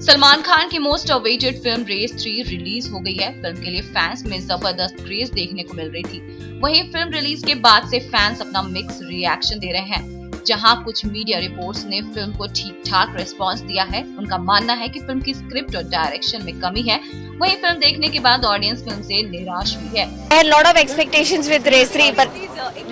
सलमान खान की most awaited film Race three release हो गई है। फ़िल्म के लिए फैंस में ज़बरदस्त क्रेज देखने को मिल रही थी। वहीं फ़िल्म रिलीज़ के बाद से फैंस अपना मिक्स रिएक्शन दे रहे हैं। जहाँ कुछ मीडिया रिपोर्ट्स ने फ़िल्म को ठीक ठाक रिस्पांस दिया है उनका मानना है कि फ़िल्म की स्क्रिप्ट और डायरेक्शन में कमी है। वहीं फ़िल्म देखने के बाद ऑडियंस फ़िल्म से निराश हुई है। I had lot of expectations with Race 3 but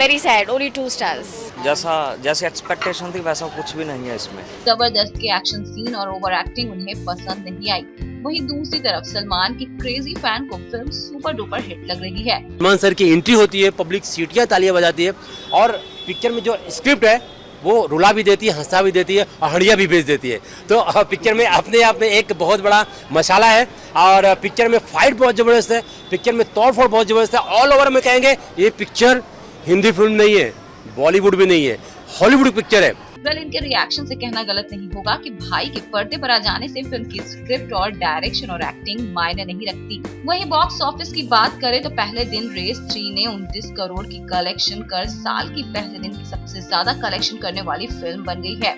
very sad only two stars. जैसा जैसी एक्सपेक्टेशन थी वैसा कुछ भी नहीं है इसमें। ज़बरदस्त के एक्शन सीन और ओवर एक्टिंग उन्हें पसंद नहीं आई। वहीं दूसरी तरफ़ सलमान की क्रेजी फ़ैन को फ़िल्म सुपर डुपर हिट लग रही है। सलमान सर की एंट्री होती है पब्लिक सीटियाँ तालियाँ बजाती है और पिक्चर में जो स्क्रिप्ट है वो रुला भी देती है, हंसा भी देती है और हड़िया भी भेज देती है। तो पिक्चर में अपने आप में एक बहुत बड़ा मसाला है और पिक्चर में फाइट बहुत ज़बरदस्त है पिक्चर में तोड़फोड़ बहुत ज़बरदस्त है। ऑल ओवर में कहेंगे, ये पिक्चर हिंदी फ़िल्म नहीं है बॉलीवुड भी नहीं है हॉलीवुड पिक्चर है। वेल इनके रिएक्शन से कहना गलत नहीं होगा कि भाई के पर्दे पर आ जाने से फ़िल्म की स्क्रिप्ट और डायरेक्शन और एक्टिंग मायने नहीं रखती। वहीं बॉक्स ऑफ़िस की बात करें तो पहले दिन रेस थ्री ने 29 करोड़ की कलेक्शन कर साल की पहले दिन की सबसे ज़्यादा कलेक्शन करने वाली फ़िल्म बन गई है।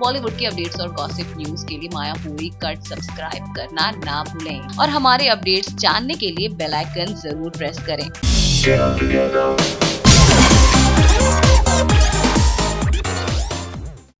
बॉलीवुड की अपडेट्स और गॉसिप न्यूज़ के लिए माया पूरी कट सब्सक्राइब करना ना भूलें। और हमारे अपडेट्स जानने के लिए बेल आइकन ज़रूर प्रेस करें।